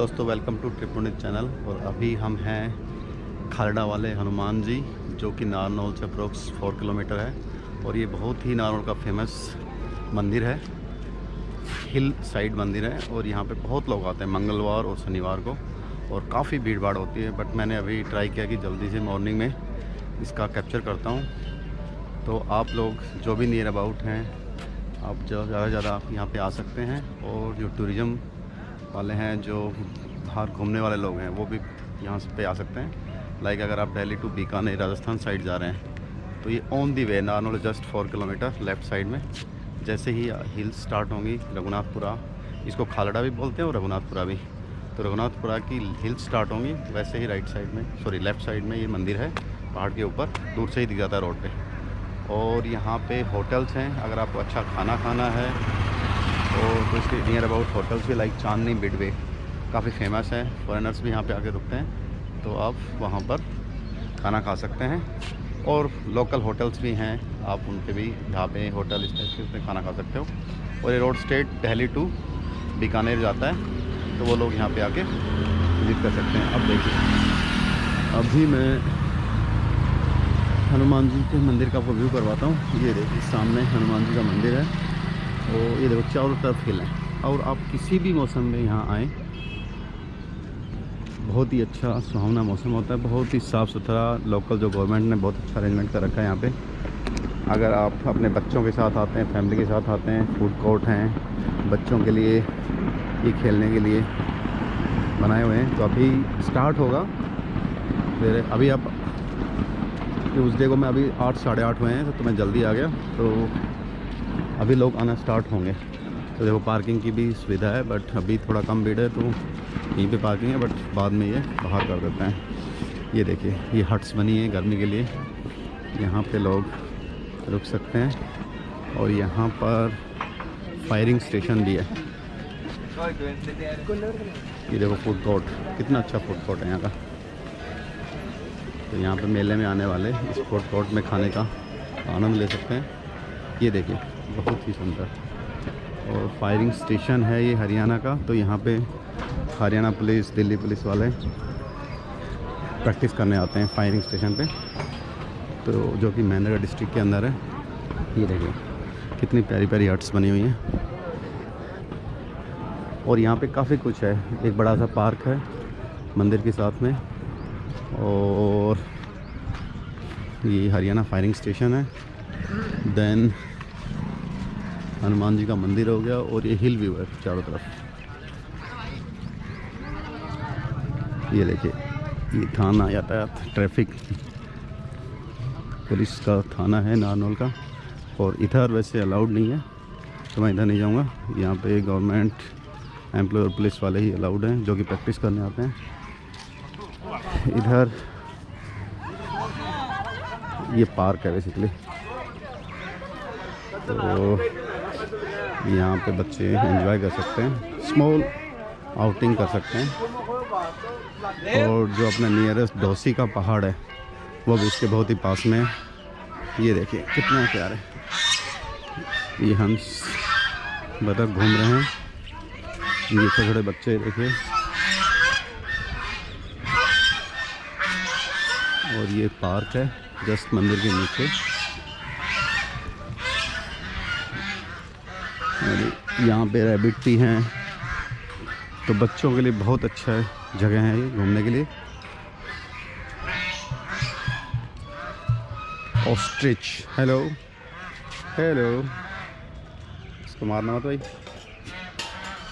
दोस्तों welcome to ट्रिपुनित channel और अभी हम हैं खालडा वाले हनुमान जी, जो कि नारनौल से अप्रोक्स फोर किलोमीटर है। और ये बहुत ही नारनौल का फ़ेमस मंदिर है। हिल साइड मंदिर है और यहाँ पे बहुत लोग आते हैं मंगलवार और शनिवार को। और काफ़ी भीड़ भाड़ होती है बट मैंने अभी ट्राई किया कि जल्दी से मॉर्निंग में इसका कैप्चर करता हूँ। तो आप लोग जो भी नियर अबाउट हैं, आप ज़्यादा से ज़्यादा आप यहाँ पे आ सकते हैं। और जो टूरिज़म वाले हैं जो बाहर घूमने वाले लोग हैं, वो भी यहाँ पे आ सकते हैं। लाइक अगर आप दिल्ली टू बीकानेर, राजस्थान साइड जा रहे हैं तो ये on the way Narnaul just four kilometre left side में। जैसे ही हिल्स स्टार्ट होंगी, रघुनाथपुरा, इसको खालड़ा भी बोलते हैं और रघुनाथपुरा भी। तो रघुनाथपुरा की हिल्स स्टार्ट होंगी, वैसे ही राइट साइड में सॉरी लेफ़्ट साइड में ये मंदिर है, पहाड़ के ऊपर, दूर से ही दिख जाता है रोड पे। और यहाँ पे होटल्स हैं, अगर आपको अच्छा खाना खाना है और इसके नियर अबाउट होटल्स भी लाइक चांदनी मिडवे काफ़ी फ़ेमस है। फॉरेनर्स भी यहाँ पे आके रुकते हैं। तो आप वहाँ पर खाना खा सकते हैं। और लोकल होटल्स भी हैं। आप उन पे भी पे होटल इस टाइप खाना खा सकते हो। और ये road state Delhi to Bikaner जाता है। तो वो लोग यहाँ पे आके विज़िट कर सकते हैं। अब देखिए। अभी मैं हनुमान जी के मंदिर का व्यू करवाता हूँ। ये देखिए, सामने हनुमान जी का मंदिर है। तो ये देखो, चारों तरफ़ हिल हैं। और आप किसी भी मौसम में यहाँ आएँ, बहुत ही अच्छा सुहावना मौसम होता है, बहुत ही साफ़ सुथरा लोकल जो गवर्नमेंट ने बहुत अच्छा अरेंजमेंट कर रखा है यहाँ पे। अगर आप अपने बच्चों के साथ आते हैं फैमिली के साथ आते हैं फ़ूड कोर्ट हैं, बच्चों के लिए, ये खेलने के लिए बनाए हुए हैं तो अभी स्टार्ट होगा। फिर अभी आप ट्यूज़डे को मैं अभी आठ, साढ़े आठ हुए हैं तो मैं जल्दी आ गया तो अभी लोग आना स्टार्ट होंगे। तो देखो पार्किंग की भी सुविधा है बट अभी थोड़ा कम भीड़ है तो यहीं पे पार्किंग है बट बाद में ये बाहर कर देते हैं। ये देखिए, ये हट्स बनी है गर्मी के लिए। यहाँ पे लोग रुक सकते हैं, और यहाँ पर फायरिंग स्टेशन भी है। ये देखो फ़ूड कोर्ट कितना अच्छा फ़ूड कोर्ट है यहाँ का। तो यहाँ पे मेले में आने वाले इस फ़ूड कोर्ट में खाने का आनंद ले सकते हैं। ये देखिए बहुत ही सुंदर। और फायरिंग स्टेशन है ये हरियाणा का तो यहाँ पे हरियाणा पुलिस, दिल्ली पुलिस वाले प्रैक्टिस करने आते हैं फायरिंग स्टेशन पे। तो जो कि महेंद्रगढ़ डिस्ट्रिक्ट के अंदर है, ये देखिए, कितनी प्यारी प्यारी हट्स बनी हुई हैं। और यहाँ पे काफ़ी कुछ है, एक बड़ा सा पार्क है, मंदिर के साथ में, और ये हरियाणा फायरिंग स्टेशन है। देन हनुमान जी का मंदिर हो गया और ये हिल व्यू है चारों तरफ़। ये देखिए, ये थाना यातायात ट्रैफ़िक। पुलिस का थाना है नारनौल का और इधर वैसे अलाउड नहीं है तो मैं इधर नहीं जाऊँगा। यहाँ पे गवर्नमेंट एम्प्लॉय और पुलिस वाले ही अलाउड हैं, जो कि प्रैक्टिस करने आते हैं। इधर ये पार्क है बेसिकली तो यहाँ पे बच्चे एंजॉय कर सकते हैं स्मॉल आउटिंग कर सकते हैं। और जो अपना नियरेस्ट डोसी का पहाड़ है, वो भी इसके बहुत ही पास में है। ये देखिए, कितना प्यार। है ये हंस बतख घूम रहे हैं। ये छोटे छोटे बच्चे देखिए। और ये पार्क है, जस्ट मंदिर के नीचे। यहाँ पे रैबिट भी हैं। तो बच्चों के लिए बहुत अच्छा जगह है ये घूमने के लिए। ऑस्ट्रिच हेलो हेलो इसको मारना मत भाई।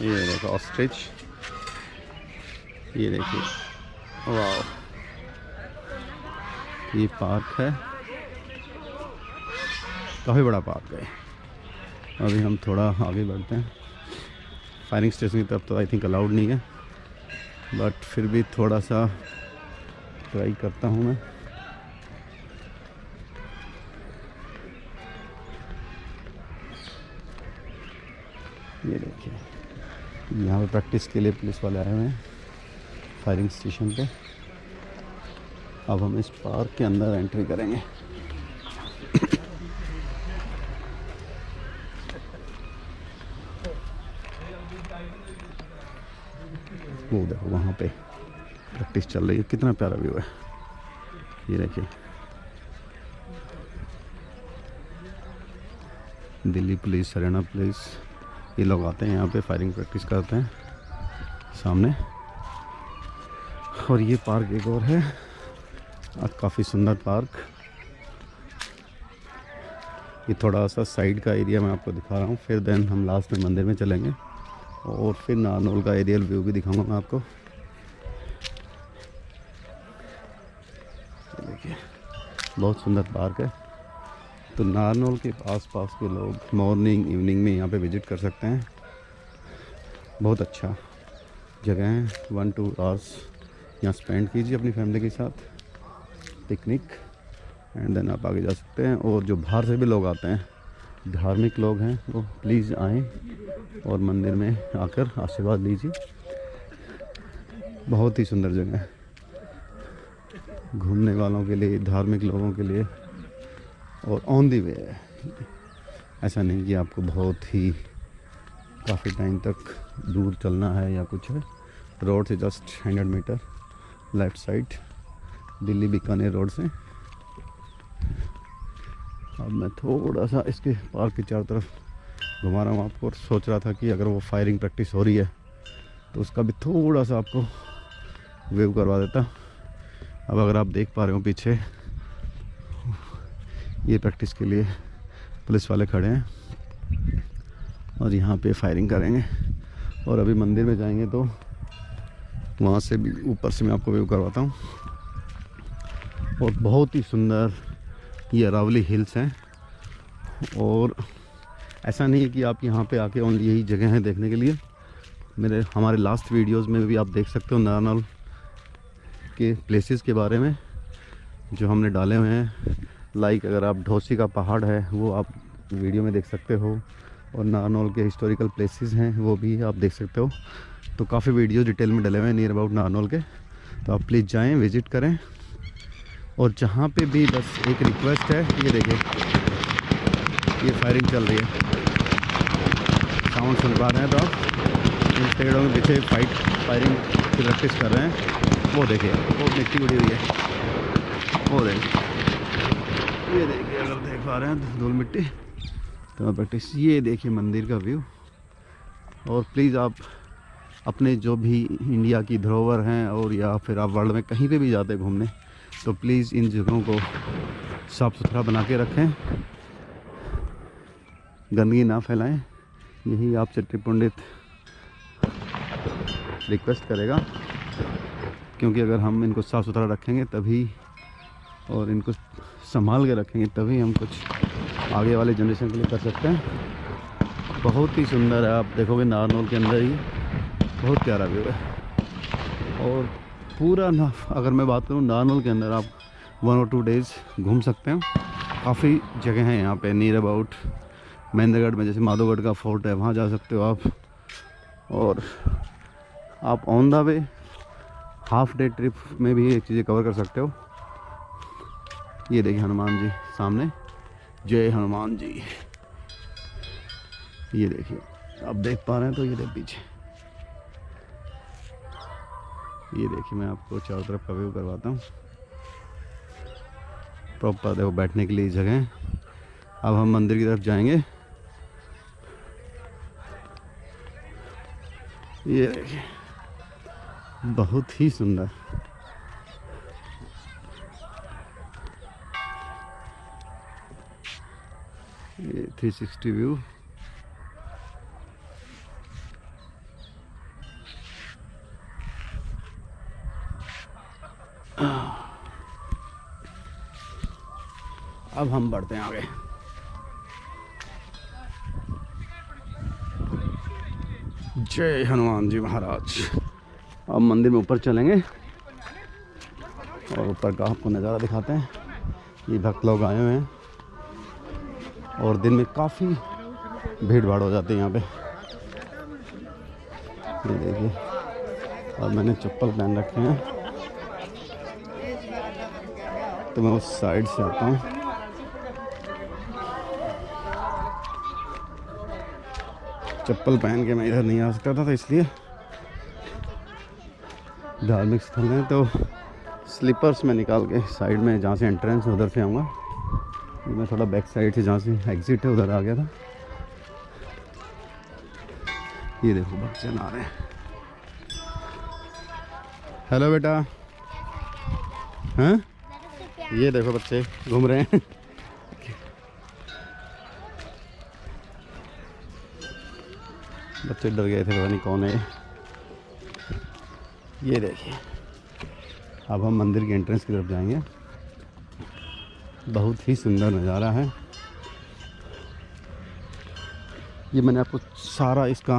ये देखो ऑस्ट्रिच ये देखिए। वाह ये पार्क है। काफ़ी बड़ा पार्क है। अभी हम थोड़ा आगे बढ़ते हैं। फायरिंग स्टेशन की तरफ़ तो आई थिंक अलाउड नहीं है। बट फिर भी थोड़ा सा ट्राई करता हूँ मैं। ये देखिए, यहाँ पे प्रैक्टिस के लिए पुलिस वाले आए हुए हैं फायरिंग स्टेशन पे। अब हम इस पार्क के अंदर एंट्री करेंगे। वहाँ पे प्रैक्टिस चल रही है। कितना प्यारा व्यू है। ये देखिए। दिल्ली पुलिस, हरियाणा पुलिस, ये लोग आते हैं यहाँ पे, फायरिंग प्रैक्टिस करते हैं सामने। और ये पार्क एक और है। काफ़ी सुंदर पार्क। ये थोड़ा सा साइड का एरिया मैं आपको दिखा रहा हूँ, फिर देन हम लास्ट में मंदिर में चलेंगे। और फिर नारनौल का एरियल व्यू भी दिखाऊँगा मैं आपको देखिए बहुत सुंदर पार्क है। तो नारनौल के आस पास के लोग मॉर्निंग, इवनिंग में यहाँ पे विज़िट कर सकते हैं। बहुत अच्छा जगह है। वन, टू आवर्स यहाँ स्पेंड कीजिए अपनी फैमिली के साथ। पिकनिक एंड देन आप आगे जा सकते हैं। और जो बाहर से भी लोग आते हैं, धार्मिक लोग हैं, वो प्लीज़ आएँ और मंदिर में आकर आशीर्वाद लीजिए। बहुत ही सुंदर जगह है। घूमने वालों के लिए, धार्मिक लोगों के लिए और ऑन दी वे है ऐसा नहीं कि आपको बहुत ही काफ़ी टाइम तक दूर चलना है या कुछ है. रोड से just hundred metre left side Delhi Bikaner road से. अब मैं थोड़ा सा इसके पार्क के चारों तरफ़ घुमा रहा हूँ आपको और सोच रहा था कि अगर वो फायरिंग प्रैक्टिस हो रही है तो उसका भी थोड़ा सा आपको वेव करवा देता. अब अगर आप देख पा रहे हो पीछे, ये प्रैक्टिस के लिए पुलिस वाले खड़े हैं और यहाँ पे फायरिंग करेंगे। और अभी मंदिर में जाएँगे तो वहाँ से भी ऊपर से मैं आपको व्यू करवाता हूँ। और बहुत ही सुंदर ये अरावली हिल्स हैं। और ऐसा नहीं है कि आप यहाँ पे आके ओनली यही जगह हैं देखने के लिए। मेरे, हमारे लास्ट वीडियोस में भी आप देख सकते हो नारनौल। के प्लेसेस के बारे में, जो हमने डाले हुए हैं। लाइक अगर आप ढोसी का पहाड़ है, वो आप वीडियो में देख सकते हो। और नारनौल के हिस्टोरिकल प्लेसेस हैं, वो भी आप देख सकते हो। तो काफ़ी वीडियो डिटेल में डले हुए हैं नियर अबाउट नारनौल के। तो आप प्लीज़ जाएँ विज़िट करें। और जहाँ पे भी बस एक रिक्वेस्ट है, ये देखिए। ये फायरिंग चल रही है। साउंड सुन पा रहे हैं तो आप। इन पेड़ों के पीछे फाइट फायरिंग की प्रैक्टिस कर रहे हैं। वो देखिए वो मिट्टी उड़ी हुई है। वो देखिए ये देखिए अगर देख पा रहे हैं तो धूल मिट्टी। तो मैं प्रैक्टिस ये देखिए मंदिर का व्यू और प्लीज़ आप अपने जो भी इंडिया की धरोहर हैं और या फिर आप वर्ल्ड में कहीं पे भी जाते घूमने तो प्लीज़ इन जगहों को साफ़ सुथरा बना के रखें। गंदगी ना फैलाएँ। यही आपसे पंडित रिक्वेस्ट करेगा। क्योंकि अगर हम इनको साफ़ सुथरा रखेंगे तभी और इनको संभाल के रखेंगे, तभी हम कुछ आगे वाले जनरेशन के लिए कर सकते हैं। बहुत ही सुंदर है, आप देखोगे नारनौल के अंदर ही। बहुत प्यारा व्यू है। और पूरा ना, अगर मैं बात करूँ नारनौल के अंदर, आप वन और टू डेज़ घूम सकते हैं। काफ़ी जगह हैं यहाँ पे नियर अबाउट महेंद्रगढ़ में, जैसे माधोगढ़ का फोर्ट है, वहाँ जा सकते हो आप। और आप on the way half day trip में भी एक चीज़ें कवर कर सकते हो। ये देखिए हनुमान जी सामने। जय हनुमान जी। ये देखिए, आप देख पा रहे हैं तो ये देख पीछे। ये देखिए मैं आपको चारों तरफ़ का व्यू करवाता हूँ। प्रॉपर देखो बैठने के लिए जगह है। अब हम मंदिर की तरफ़ जाएँगे। ये देखिए। बहुत ही सुंदर। ये 360 व्यू अब हम बढ़ते हैं आगे। जय हनुमान जी महाराज। अब मंदिर में ऊपर चलेंगे। और ऊपर का आपको नज़ारा दिखाते हैं। ये भक्त लोग आए हुए हैं। और दिन में काफ़ी भीड़ भाड़ हो जाती है यहाँ पे। ये देखिए, और मैंने चप्पल पहन रखे हैं। तो मैं उस साइड से आता हूँ। चप्पल पहन के मैं इधर नहीं आ सकता था तो इसलिए धार्मिक स्थल हैं तो स्लीपर्स में निकाल के साइड में जहाँ से एंट्रेंस है, उधर से आऊँगा। मैं थोड़ा बैक साइड से जहाँ से एग्ज़िट है, उधर आ गया था। ये देखो बच्चे आ रहे हैं। हेलो बेटा। हैं? ये देखो बच्चे, घूम रहे हैं। बच्चे डर गए थे, पता नहीं कौन है। ये देखिए। अब हम मंदिर के एंट्रेंस की तरफ़ जाएँगे। बहुत ही सुंदर नज़ारा है। ये मैंने आपको सारा इसका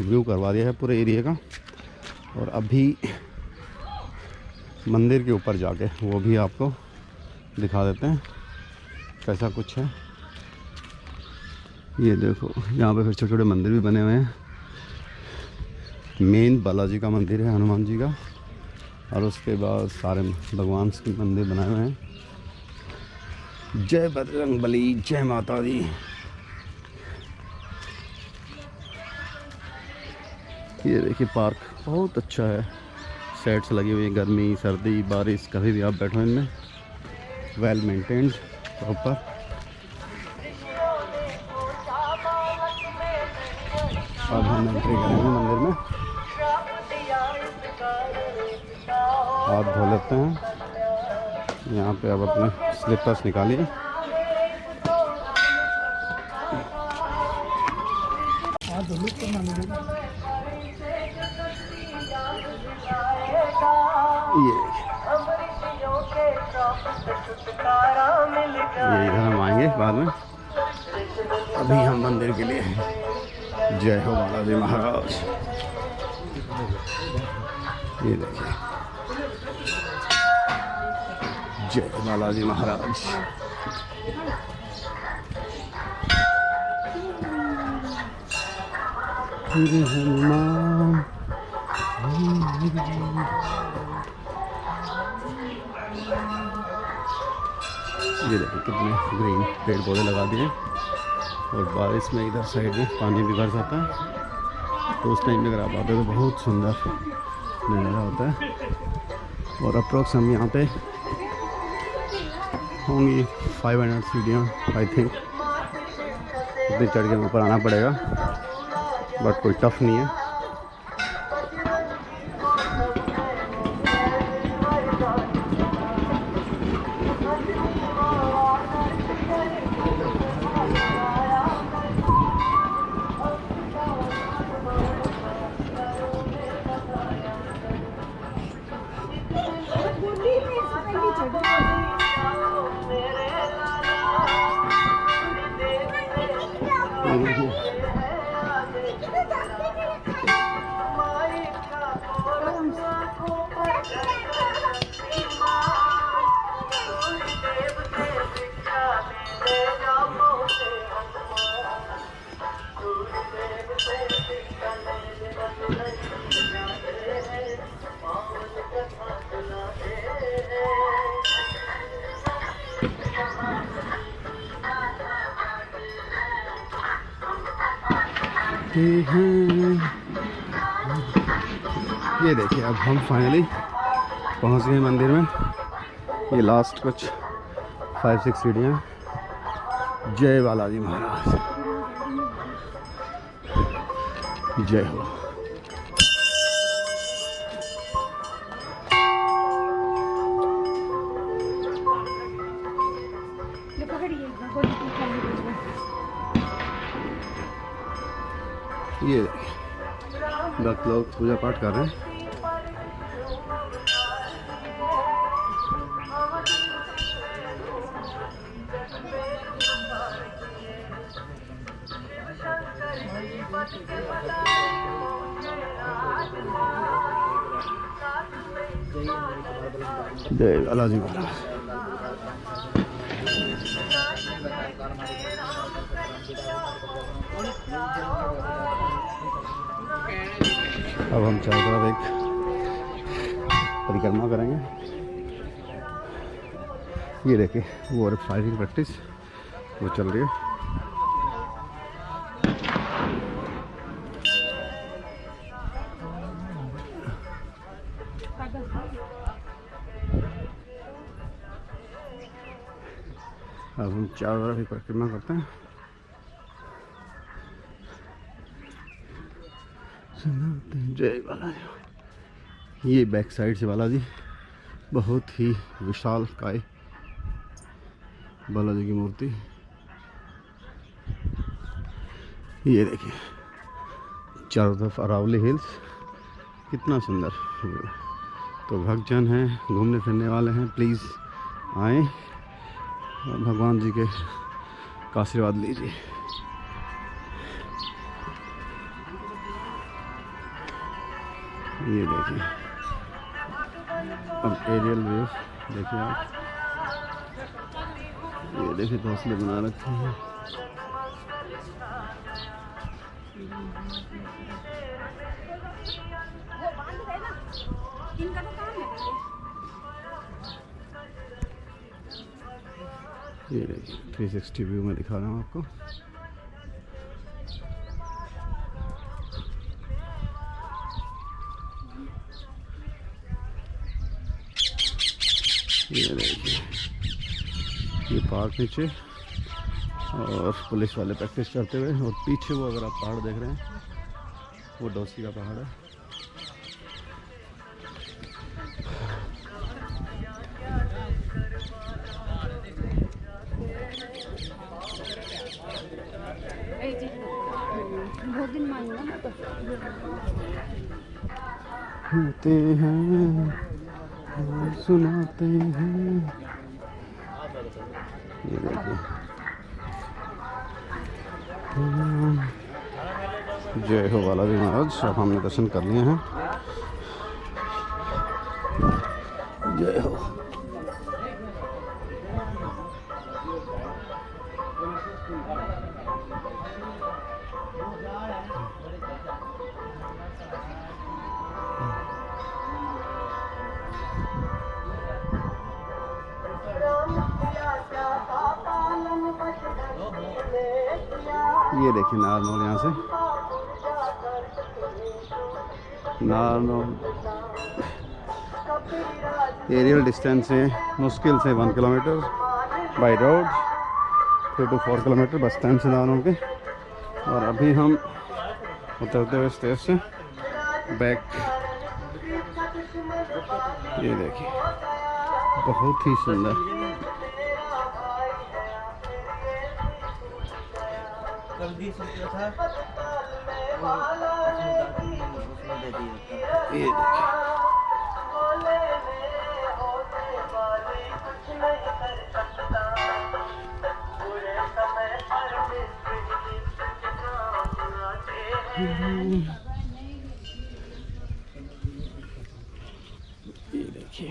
व्यू करवा दिया है पूरे एरिया का। और अभी मंदिर के ऊपर जाके वो भी आपको दिखा देते हैं कैसा कुछ है। ये देखो, यहाँ पे फिर छोटे छोटे मंदिर भी बने हुए हैं। मेन बालाजी का मंदिर है, हनुमान जी का। और उसके बाद सारे भगवान के मंदिर बनाए हुए हैं। जय बजरंग बली, जय माता दी। ये देखिए पार्क बहुत अच्छा है। सेट्स लगी हुई है, गर्मी, सर्दी, बारिश, कभी भी आप बैठो इनमें। वेल मेंटेन्ड प्रॉपर अब हम एंट्री करेंगे। हाथ धो लेते हैं। यहाँ पे अब अपने स्लीपर्स निकालिए ये। ये इधर हम आएँगे बाद में। अभी हम मंदिर के लिए। जय हो बालाजी महाराज। ये देखिए। जय बालाजी महाराज। ये देखिए कितने ग्रीन पेड़ पौधे लगा दिए। और बारिश में इधर साइड में पानी भी भर जाता। है तो उस टाइम में अगर आप आते तो बहुत सुंदर। नज़ारा होता है। और अप्रोक्स हम यहाँ पे होंगी 500 सीढ़ियाँ आई थिंक इतनी चढ़ के ऊपर आना पड़ेगा। बट कोई टफ नहीं है। हैं। ये देखिए, अब हम फाइनली पहुँच गए मंदिर में। ये लास्ट कुछ फाइव सिक्स सीढ़ियाँ। जय बालाजी महाराज। जय हो। ये भक्त लोग पूजा पाठ कर रहे हैं। जय बालाजी महाराज। चारों तरफ़ एक परिक्रमा करेंगे। ये देखिए, वो और फायरिंग प्रैक्टिस वो चल रही है। अब हम चारों तरफ़ ही परिक्रमा करते हैं। जय बालाजी ये बैक साइड से बालाजी, बहुत ही विशाल काय बालाजी की मूर्ति ये देखिए, चारों तरफ़ अरावली हिल्स कितना सुंदर। तो भक्तजन हैं, घूमने फिरने वाले हैं प्लीज़ आए और भगवान जी का आशीर्वाद लीजिए ये देखिए। अब एरियल व्यू देखिए आप। ये देखिए घोंसले बना रखे हैं। तो ये देखिए थ्री सिक्सटी व्यू में दिखा रहा हूँ आपको। ये देखिए ये पार्क नीचे और पुलिस वाले प्रैक्टिस करते हुए और पीछे वो अगर आप पहाड़ देख रहे हैं, वो डोसी का पहाड़ है। तो हैं। सुनाते हैं। ये जय हो वाला जी महाराज, अब हमने दर्शन कर लिए हैं। जय हो। ये देखिए नारनौल यहाँ से। नारनौल। एरियल डिस्टेंस है मुश्किल से one kilometre by road three two four kilometre bus stand से नारनौल के। और अभी हम उतरते हुए स्टेज से बैक ये देखिए, बहुत ही सुंदर। कल भी सोचा था। उसमें दे दिया था ये देखिए। ये देखिए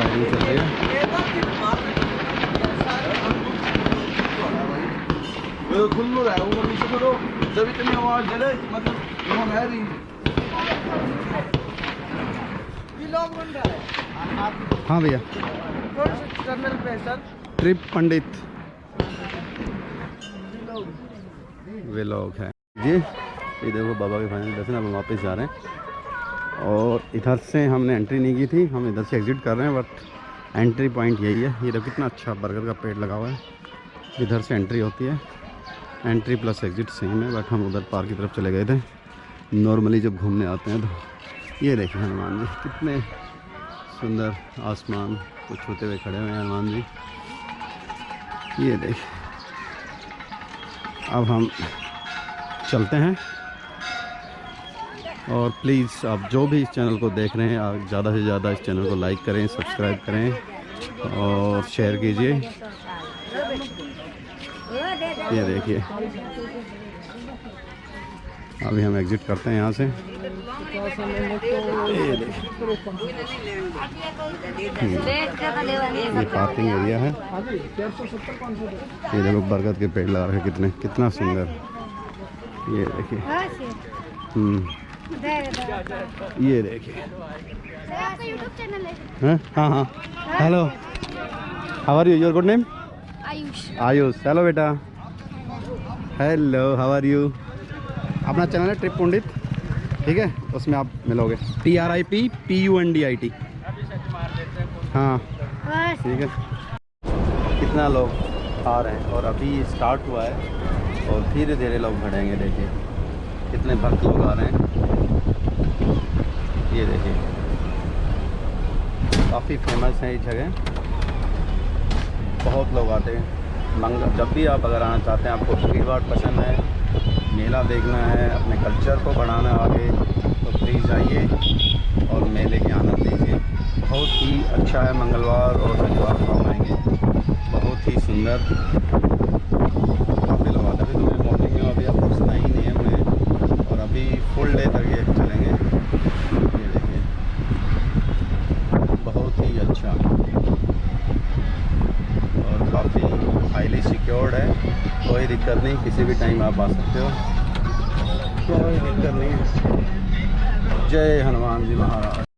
फायरिंग चल रही है। है नीचे करो जब इतनी आवाज़ दे रहे मतलब वो है है हाँ भैया। ट्रिप पंडित। वे लोग हैं। जी ये देखो बाबा के फाइनल दर्शन अब हम वापस जा रहे हैं। और इधर से हमने एंट्री नहीं की थी, हम इधर से एग्ज़िट कर रहे हैं बट एंट्री पॉइंट यही है। ये देखो कितना अच्छा बर्गर का पेड़ लगा हुआ है। इधर से एंट्री होती है। एंट्री प्लस एग्ज़िट सेम है बट हम उधर पार्क की तरफ़ चले गए थे। नॉर्मली जब घूमने आते हैं तो ये देखिए हनुमान जी, कितने सुंदर आसमान को छूते हुए खड़े हुए हैं हनुमान जी। ये देखिए। अब हम चलते हैं। और प्लीज़ आप जो भी इस चैनल को देख रहे हैं आप ज़्यादा से ज़्यादा इस चैनल को लाइक करें सब्सक्राइब करें और शेयर कीजिए। ये देखिए। अभी हम एग्जिट करते हैं यहाँ से। ये देखिए पार्किंग एरिया है। ये देखो बरगद के पेड़ लगा रखे कितने कितना सुंदर। ये देखिए। हम्म, ये देखिए है? हैं? हाँ। हाँ hello how are you your good name Ayush. Ayush. Hello बेटा। हेलो हाउ आर यू अपना चैनल है ट्रिप पंडित ठीक है? उसमें आप मिलोगे। T R I P P U N D I T हाँ। ठीक है। कितना लोग आ रहे हैं और अभी स्टार्ट हुआ है और धीरे धीरे लोग बढ़ेंगे देखिए। कितने भक्त लोग आ रहे हैं। ये देखिए। काफ़ी फ़ेमस है ये जगह। बहुत लोग आते हैं। मंगल जब भी आप अगर आना चाहते हैं, आपको भीड़ भाड़ पसंद है, मेला देखना है, अपने कल्चर को बढ़ाना आगे तो प्लीज़ आइए और मेले के आनंद लीजिए। बहुत ही अच्छा है, मंगलवार और शनिवार को आएँगे। बहुत ही सुंदर। काफ़ी लोग आते हैं। तो मैं मॉर्निंग में अभी आपको सुना ही नहीं है मैं और अभी फुल डे तक ये चलेंगे ये देखिए बहुत ही अच्छा और काफ़ी हाईली सिक्योर्ड है कोई दिक्कत नहीं किसी भी टाइम आप आ सकते हो। कोई दिक्कत नहीं। जय हनुमान जी महाराज।